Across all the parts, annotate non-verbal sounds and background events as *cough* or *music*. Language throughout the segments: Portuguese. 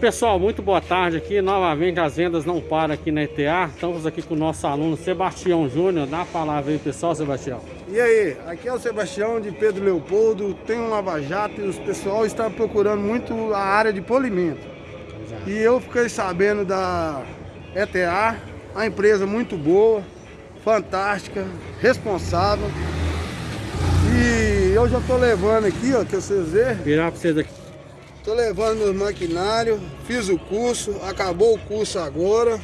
Pessoal, muito boa tarde aqui. Novamente as vendas não param aqui na ETA. Estamos aqui com o nosso aluno Sebastião Júnior. Dá a palavra aí, pessoal, Sebastião. E aí, aqui é o Sebastião de Pedro Leopoldo. Tem um lava-jato e o pessoal está procurando muito a área de polimento. Exato. E eu fiquei sabendo da ETA, a empresa muito boa, fantástica, responsável. E eu já estou levando aqui, ó, que vocês verem. Virar para vocês aqui. Tô levando meus maquinários, fiz o curso, acabou o curso agora.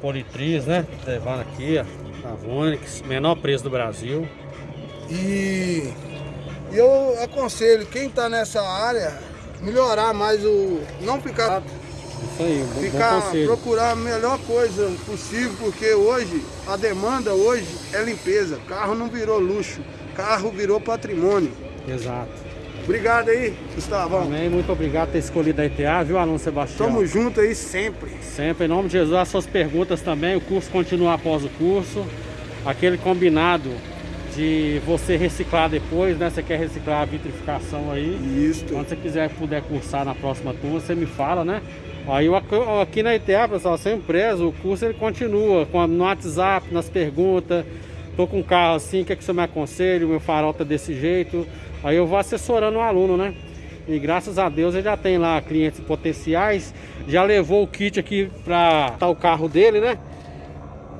Politriz, né? Levando aqui, ó. Avonix, menor preço do Brasil. E eu aconselho quem tá nessa área melhorar mais o. não ficar, Isso aí, um bom, bom ficar conselho. procurar a melhor coisa possível, porque hoje a demanda hoje é limpeza. Carro não virou luxo, carro virou patrimônio. Exato. Obrigado aí, Gustavão. Amém. Muito obrigado por ter escolhido a ETA, viu, aluno Sebastião? Tamo junto aí sempre. Sempre, em nome de Jesus, as suas perguntas também. O curso continua após o curso. Aquele combinado de você reciclar depois, né? Você quer reciclar a vitrificação aí. Isso. Quando você quiser puder cursar na próxima turma, você me fala, né? Aí eu, aqui na ITA, pessoal, sem preso, o curso ele continua com, no WhatsApp, nas perguntas. Tô com um carro assim, o que, é que você me aconselha? O meu farol tá desse jeito. Aí eu vou assessorando o aluno, né? E graças a Deus ele já tem lá clientes potenciais. Já levou o kit aqui para tá o carro dele, né?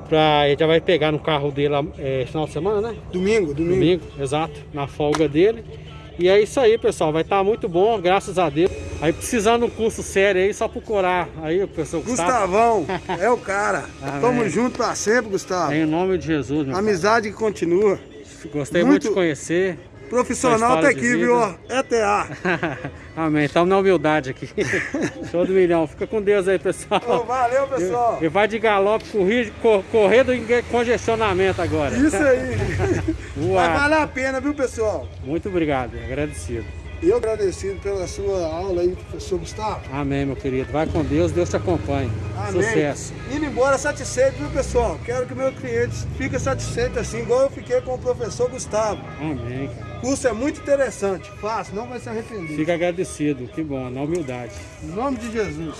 Pra, ele já vai pegar no carro dele é, final de semana, né? Domingo, domingo. Domingo, exato, na folga dele. E é isso aí, pessoal. Vai estar muito bom, graças a Deus. Aí precisando de um curso sério aí, só procurar. Aí, o pessoal Gustavo. Gustavão, *laughs* é o cara. Amém. Tamo junto pra sempre, Gustavo. Em nome de Jesus, meu Amizade que continua. Gostei muito, muito- de conhecer. Profissional tá aqui, viu? ó? ETA. *laughs* Amém. Estamos na humildade aqui. *laughs* Show do milhão. Fica com Deus aí, pessoal. Valeu, pessoal. E vai de galope, correr, cor- correr do congestionamento agora. Isso aí. Vai valer a pena, viu, pessoal? Muito obrigado, agradecido. Eu agradecido pela sua aula aí, professor Gustavo. Amém, meu querido. Vai com Deus, Deus te acompanhe. Amém. Sucesso. Indo embora satisfeito, viu, pessoal? Quero que meus clientes fiquem satisfeitos assim, igual eu fiquei com o professor Gustavo. Amém, cara. O curso é muito interessante, fácil, não vai se arrepender. Fica agradecido. Que bom, na humildade. Em nome de Jesus.